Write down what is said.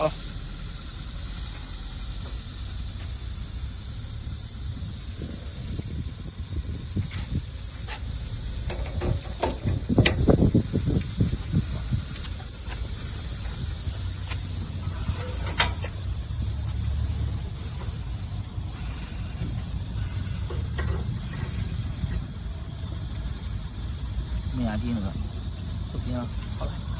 好了。没压低那个，不行，好了。